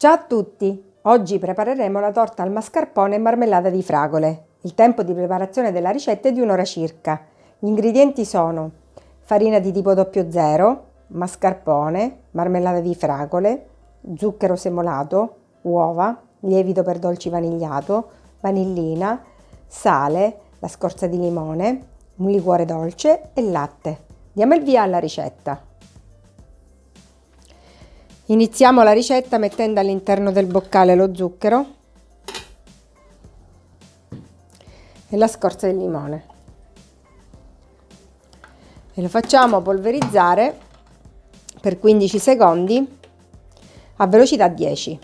Ciao a tutti! Oggi prepareremo la torta al mascarpone e marmellata di fragole. Il tempo di preparazione della ricetta è di un'ora circa. Gli ingredienti sono farina di tipo 00, mascarpone, marmellata di fragole, zucchero semolato, uova, lievito per dolci vanigliato, vanillina, sale, la scorza di limone, un liquore dolce e latte. Diamo il via alla ricetta. Iniziamo la ricetta mettendo all'interno del boccale lo zucchero e la scorza di limone e lo facciamo polverizzare per 15 secondi a velocità 10.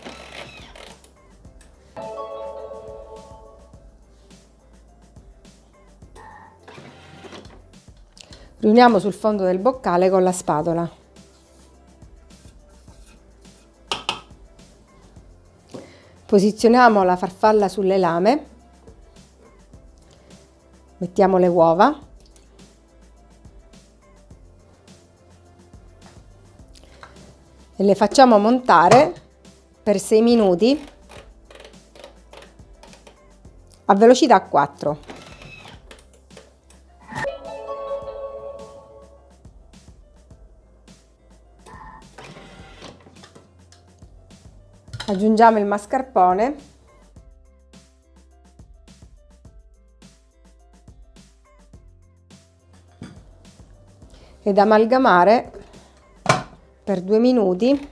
Riuniamo sul fondo del boccale con la spatola. Posizioniamo la farfalla sulle lame, mettiamo le uova, e le facciamo montare per 6 minuti a velocità 4. Aggiungiamo il mascarpone. Ed amalgamare per due minuti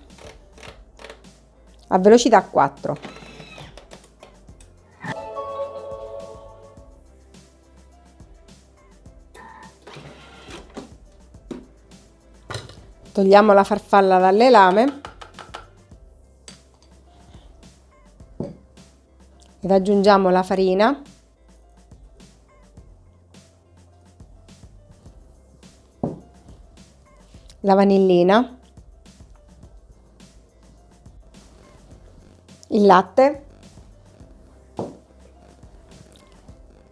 a velocità 4 togliamo la farfalla dalle lame ed aggiungiamo la farina. La vanillina. Il latte.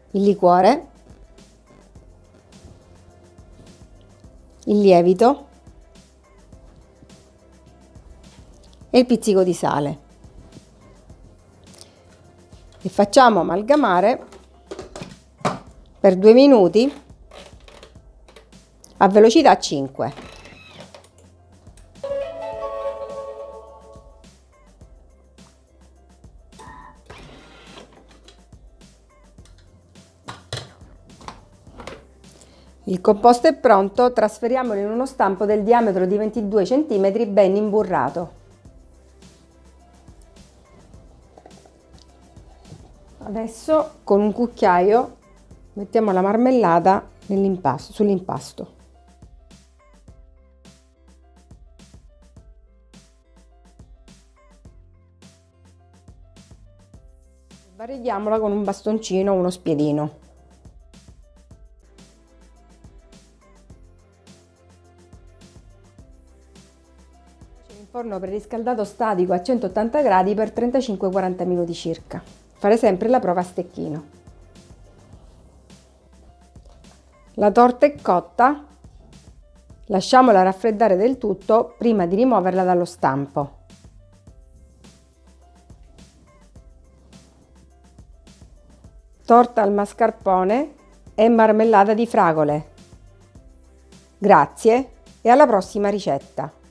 Il liquore. Il lievito. E il pizzico di sale e facciamo amalgamare per due minuti a velocità 5. Il composto è pronto, trasferiamolo in uno stampo del diametro di 22 cm ben imburrato. Adesso con un cucchiaio mettiamo la marmellata sull'impasto. Varieghiamola con un bastoncino o uno spiedino. In forno preriscaldato statico a 180 gradi per 35-40 minuti circa. Fare sempre la prova a stecchino. La torta è cotta, lasciamola raffreddare del tutto prima di rimuoverla dallo stampo. Torta al mascarpone e marmellata di fragole. Grazie e alla prossima ricetta!